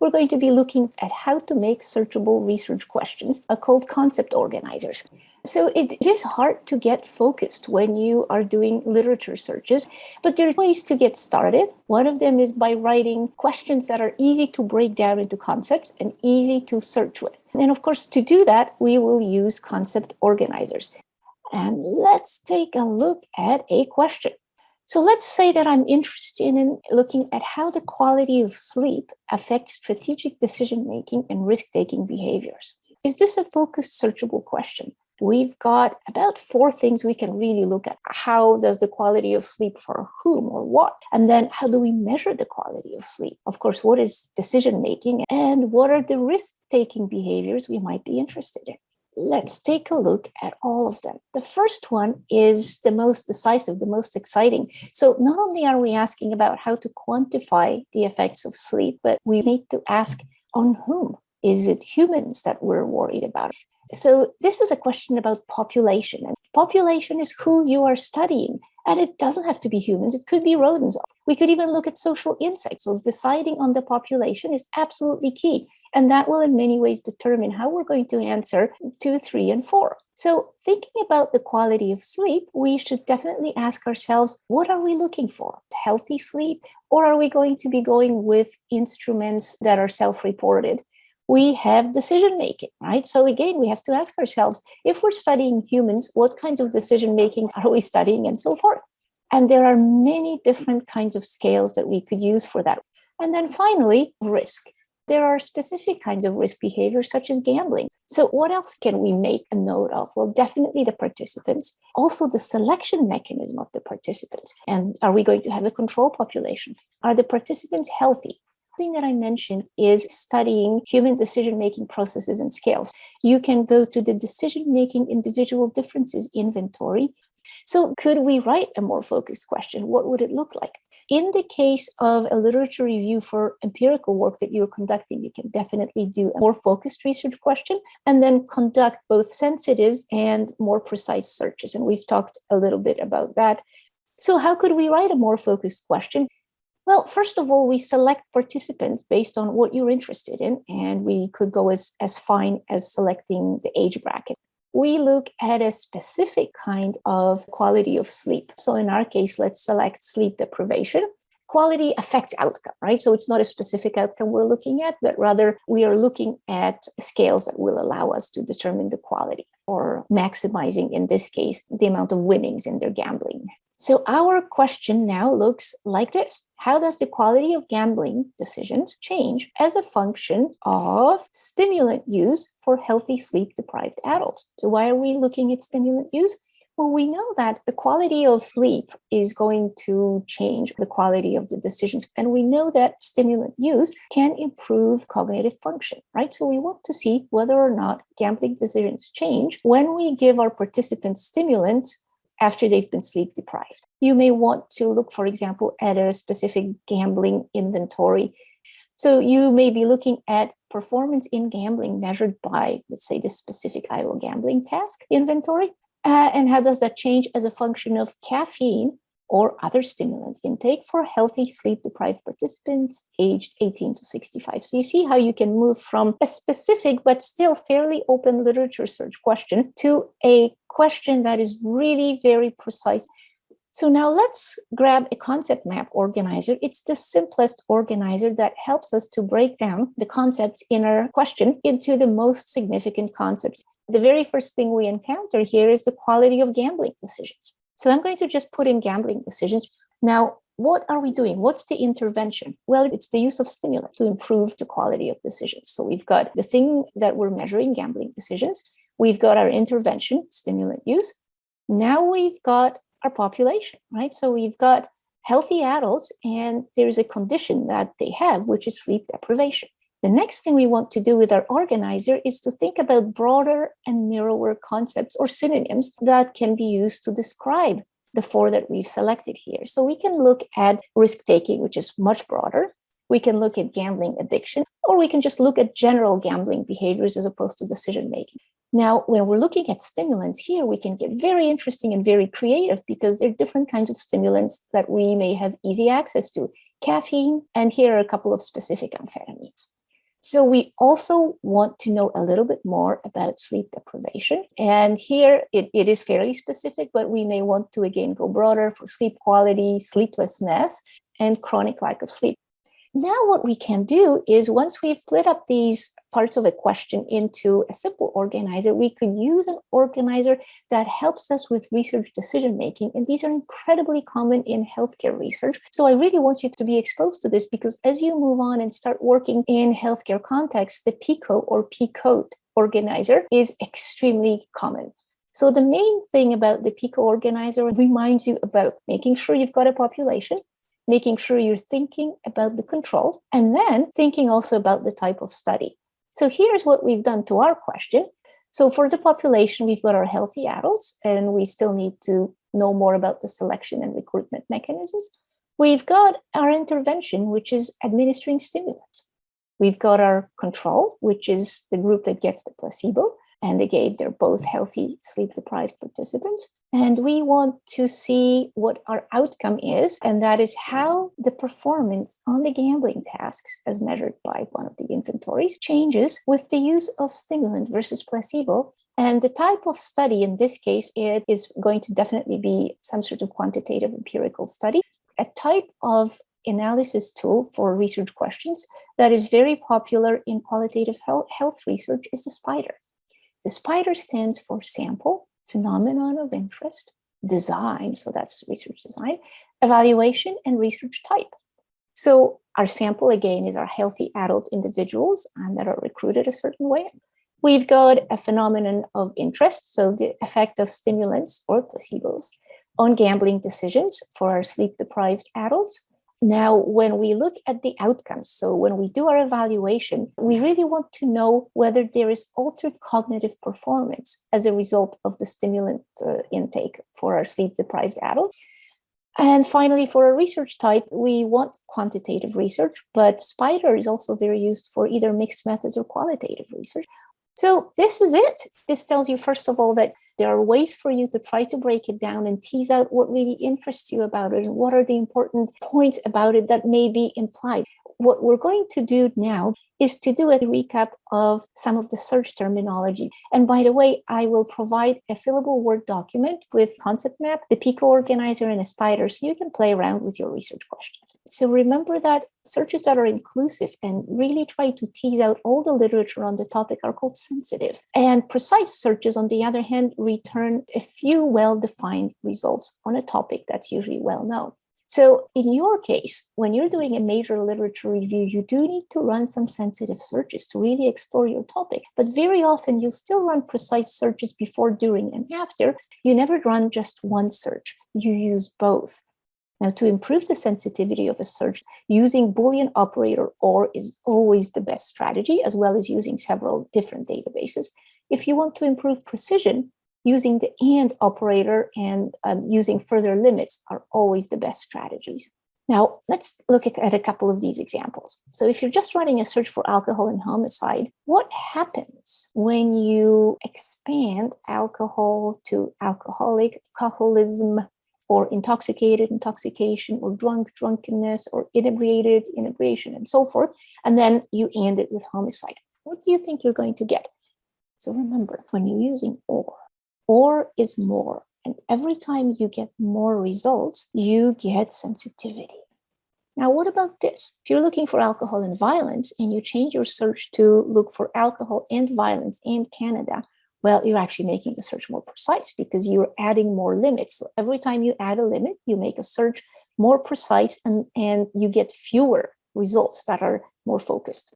we're going to be looking at how to make searchable research questions called concept organizers. So it is hard to get focused when you are doing literature searches, but there are ways to get started. One of them is by writing questions that are easy to break down into concepts and easy to search with. And of course, to do that, we will use concept organizers. And let's take a look at a question. So let's say that I'm interested in looking at how the quality of sleep affects strategic decision-making and risk-taking behaviors. Is this a focused searchable question? we've got about four things we can really look at. How does the quality of sleep for whom or what? And then how do we measure the quality of sleep? Of course, what is decision making and what are the risk taking behaviors we might be interested in? Let's take a look at all of them. The first one is the most decisive, the most exciting. So not only are we asking about how to quantify the effects of sleep, but we need to ask on whom? Is it humans that we're worried about? So this is a question about population and population is who you are studying. And it doesn't have to be humans, it could be rodents. We could even look at social insects. So deciding on the population is absolutely key. And that will in many ways determine how we're going to answer two, three, and four. So thinking about the quality of sleep, we should definitely ask ourselves, what are we looking for? Healthy sleep? Or are we going to be going with instruments that are self-reported? We have decision making, right? So again, we have to ask ourselves, if we're studying humans, what kinds of decision makings are we studying and so forth? And there are many different kinds of scales that we could use for that. And then finally, risk. There are specific kinds of risk behaviors such as gambling. So what else can we make a note of? Well, definitely the participants, also the selection mechanism of the participants. And are we going to have a control population? Are the participants healthy? Thing that I mentioned is studying human decision-making processes and scales. You can go to the decision-making individual differences inventory. So could we write a more focused question? What would it look like? In the case of a literature review for empirical work that you're conducting, you can definitely do a more focused research question and then conduct both sensitive and more precise searches. And we've talked a little bit about that. So how could we write a more focused question? Well, first of all, we select participants based on what you're interested in, and we could go as, as fine as selecting the age bracket. We look at a specific kind of quality of sleep. So in our case, let's select sleep deprivation. Quality affects outcome, right? So it's not a specific outcome we're looking at, but rather we are looking at scales that will allow us to determine the quality or maximizing, in this case, the amount of winnings in their gambling. So our question now looks like this. How does the quality of gambling decisions change as a function of stimulant use for healthy sleep-deprived adults? So why are we looking at stimulant use? Well, we know that the quality of sleep is going to change the quality of the decisions. And we know that stimulant use can improve cognitive function, right? So we want to see whether or not gambling decisions change when we give our participants stimulants after they've been sleep deprived. You may want to look, for example, at a specific gambling inventory. So you may be looking at performance in gambling measured by, let's say, the specific Iowa gambling task inventory. Uh, and how does that change as a function of caffeine or other stimulant intake for healthy sleep-deprived participants aged 18 to 65. So you see how you can move from a specific but still fairly open literature search question to a question that is really very precise. So now let's grab a concept map organizer. It's the simplest organizer that helps us to break down the concepts in our question into the most significant concepts. The very first thing we encounter here is the quality of gambling decisions. So I'm going to just put in gambling decisions. Now, what are we doing? What's the intervention? Well, it's the use of stimulant to improve the quality of decisions. So we've got the thing that we're measuring, gambling decisions. We've got our intervention, stimulant use. Now we've got our population, right? So we've got healthy adults and there's a condition that they have, which is sleep deprivation. The next thing we want to do with our organizer is to think about broader and narrower concepts or synonyms that can be used to describe the four that we've selected here. So we can look at risk-taking, which is much broader. We can look at gambling addiction, or we can just look at general gambling behaviors as opposed to decision-making. Now, when we're looking at stimulants here, we can get very interesting and very creative because there are different kinds of stimulants that we may have easy access to. Caffeine, and here are a couple of specific amphetamines. So we also want to know a little bit more about sleep deprivation. And here it, it is fairly specific, but we may want to again go broader for sleep quality, sleeplessness, and chronic lack of sleep. Now what we can do is once we've split up these parts of a question into a simple organizer, we could use an organizer that helps us with research decision making. And these are incredibly common in healthcare research. So I really want you to be exposed to this because as you move on and start working in healthcare context, the PICO or PCODE organizer is extremely common. So the main thing about the PICO organizer reminds you about making sure you've got a population, making sure you're thinking about the control, and then thinking also about the type of study. So here's what we've done to our question. So for the population, we've got our healthy adults, and we still need to know more about the selection and recruitment mechanisms. We've got our intervention, which is administering stimulants. We've got our control, which is the group that gets the placebo. And again, they're both mm-hmm. healthy sleep-deprived participants. And we want to see what our outcome is, and that is how the performance on the gambling tasks, as measured by one of the inventories, changes with the use of stimulant versus placebo. And the type of study in this case, it is going to definitely be some sort of quantitative empirical study. A type of analysis tool for research questions that is very popular in qualitative health research is the SPIDER. The SPIDER stands for sample, phenomenon of interest, design, so that's research design, evaluation, and research type. So our sample, again, is our healthy adult individuals and that are recruited a certain way. We've got a phenomenon of interest, so the effect of stimulants or placebos on gambling decisions for our sleep-deprived adults. Now, when we look at the outcomes, so when we do our evaluation, we really want to know whether there is altered cognitive performance as a result of the stimulant uh, intake for our sleep-deprived adults. And finally, for a research type, we want quantitative research, but SPIDER is also very used for either mixed methods or qualitative research. So this is it. This tells you, first of all, that there are ways for you to try to break it down and tease out what really interests you about it and what are the important points about it that may be implied. What we're going to do now is to do a recap of some of the search terminology. And by the way, I will provide a fillable Word document with concept map, the Pico organizer, and a spider so you can play around with your research questions. So remember that searches that are inclusive and really try to tease out all the literature on the topic are called sensitive. And precise searches, on the other hand, return a few well-defined results on a topic that's usually well known. So in your case, when you're doing a major literature review, you do need to run some sensitive searches to really explore your topic. But very often you'll still run precise searches before, during, and after. You never run just one search. You use both. Now, to improve the sensitivity of a search, using Boolean operator OR is always the best strategy, as well as using several different databases. If you want to improve precision, using the AND operator and um, using further limits are always the best strategies. Now, let's look at a couple of these examples. So if you're just running a search for alcohol and homicide, what happens when you expand alcohol to alcoholic, alcoholism, or intoxicated, intoxication, or drunk, drunkenness, or inebriated, inebriation, and so forth, and then you end it with homicide? What do you think you're going to get? So remember, when you're using OR, or is more. And every time you get more results, you get sensitivity. Now, what about this? If you're looking for alcohol and violence and you change your search to look for alcohol and violence in Canada, well, you're actually making the search more precise because you're adding more limits. So every time you add a limit, you make a search more precise and, and you get fewer results that are more focused.